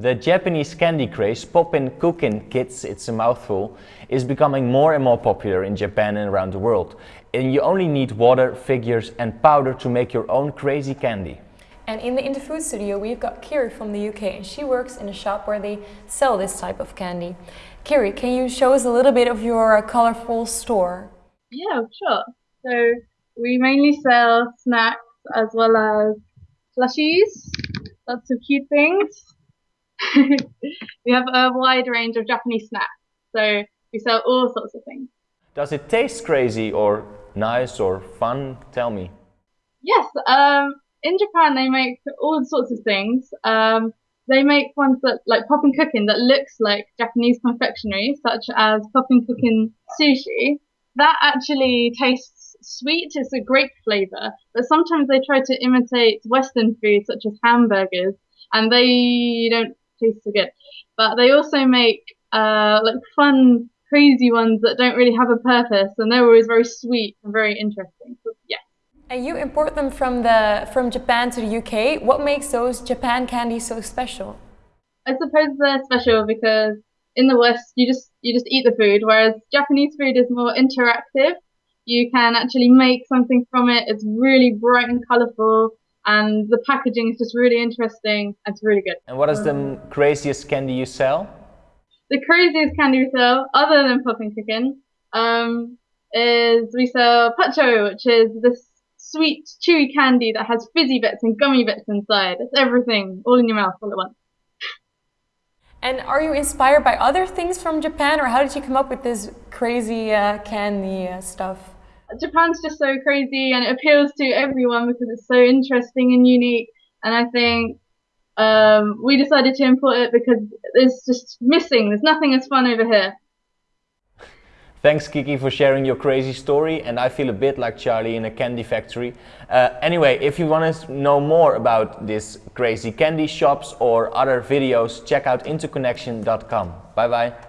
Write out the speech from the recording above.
The Japanese candy craze, Poppin' Cookin' Kits, it's a mouthful, is becoming more and more popular in Japan and around the world. And you only need water, figures and powder to make your own crazy candy. And in the In the Food studio we've got Kiri from the UK and she works in a shop where they sell this type of candy. Kiri, can you show us a little bit of your uh, colorful store? Yeah, sure. So we mainly sell snacks as well as plushies, lots of cute things. we have a wide range of Japanese snacks, so we sell all sorts of things. Does it taste crazy or nice or fun? Tell me. Yes, um, in Japan they make all sorts of things. Um, they make ones that like poppin' cooking that looks like Japanese confectionery, such as poppin' cooking sushi. That actually tastes sweet. It's a grape flavor, but sometimes they try to imitate Western food, such as hamburgers, and they don't taste so good. But they also make uh, like fun, crazy ones that don't really have a purpose, and they're always very sweet and very interesting. So, yeah. And you import them from the from Japan to the UK. What makes those Japan candies so special? I suppose they're special because in the West you just you just eat the food, whereas Japanese food is more interactive. You can actually make something from it. It's really bright and colourful and the packaging is just really interesting. It's really good. And what is the craziest candy you sell? The craziest candy we sell, other than poppin' cookin', um, is we sell Puccho, which is this sweet, chewy candy that has fizzy bits and gummy bits inside. It's everything, all in your mouth all at once. And are you inspired by other things from Japan, or how did you come up with this crazy uh, candy uh, stuff? Japan's just so crazy and it appeals to everyone because it's so interesting and unique. And I think um, we decided to import it because it's just missing. There's nothing as fun over here. Thanks Kiki for sharing your crazy story and I feel a bit like Charlie in a candy factory. Uh, anyway, if you want to know more about these crazy candy shops or other videos, check out interconnection.com. Bye bye.